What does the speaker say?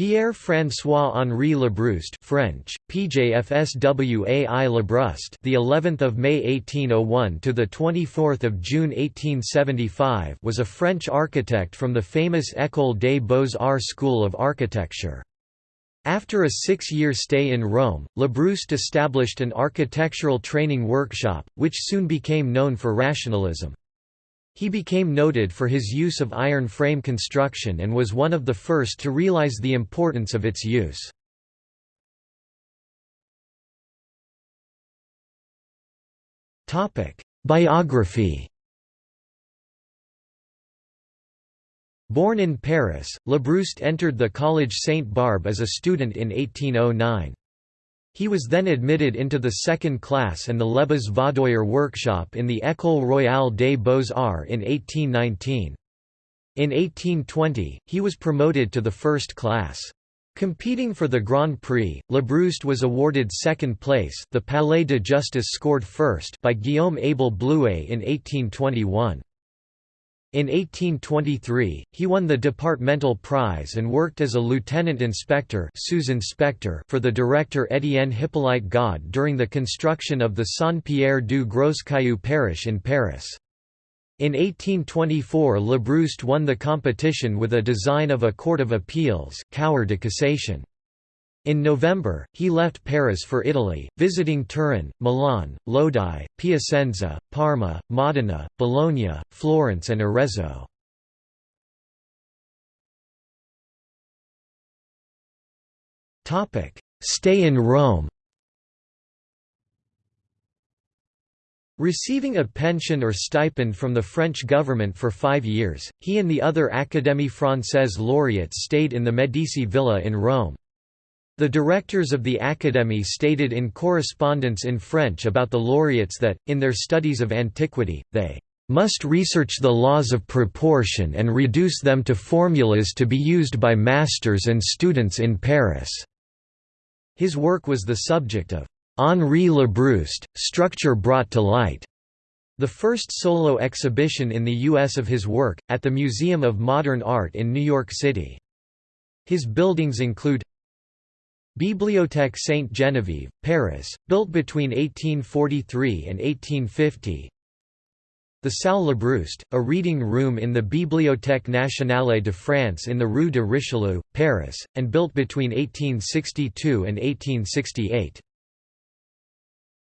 Pierre-François-Henri Labrouste French, PJFSWAI Labrouste the 11th of May 1801 to the 24th of June 1875 was a French architect from the famous École des Beaux-Arts School of Architecture. After a six-year stay in Rome, Labrouste established an architectural training workshop, which soon became known for rationalism. He became noted for his use of iron frame construction and was one of the first to realize the importance of its use. Biography Born in Paris, Labrouste entered the Collège Sainte-Barbe as a student in 1809. He was then admitted into the second class and the Lebas Vaudoyer workshop in the École royale des beaux-arts in 1819. In 1820, he was promoted to the first class. Competing for the Grand Prix, Labrouste was awarded second place the Palais de Justice scored first by Guillaume Abel Blouet in 1821. In 1823, he won the Departmental Prize and worked as a lieutenant inspector for the director Étienne Hippolyte Godde during the construction of the Saint-Pierre du Gros-Caillou parish in Paris. In 1824 Labrouste won the competition with a design of a court of appeals Cour de Cassation. In November, he left Paris for Italy, visiting Turin, Milan, Lodi, Piacenza, Parma, Modena, Bologna, Florence and Arezzo. Stay in Rome Receiving a pension or stipend from the French government for five years, he and the other Académie Française laureates stayed in the Medici villa in Rome. The directors of the Académie stated in correspondence in French about the laureates that, in their studies of antiquity, they must research the laws of proportion and reduce them to formulas to be used by masters and students in Paris." His work was the subject of Henri Labrouste, Structure Brought to Light, the first solo exhibition in the U.S. of his work, at the Museum of Modern Art in New York City. His buildings include Bibliothèque Sainte-Geneviève, Paris, built between 1843 and 1850 The Salle Labrouste, a reading room in the Bibliothèque nationale de France in the Rue de Richelieu, Paris, and built between 1862 and 1868.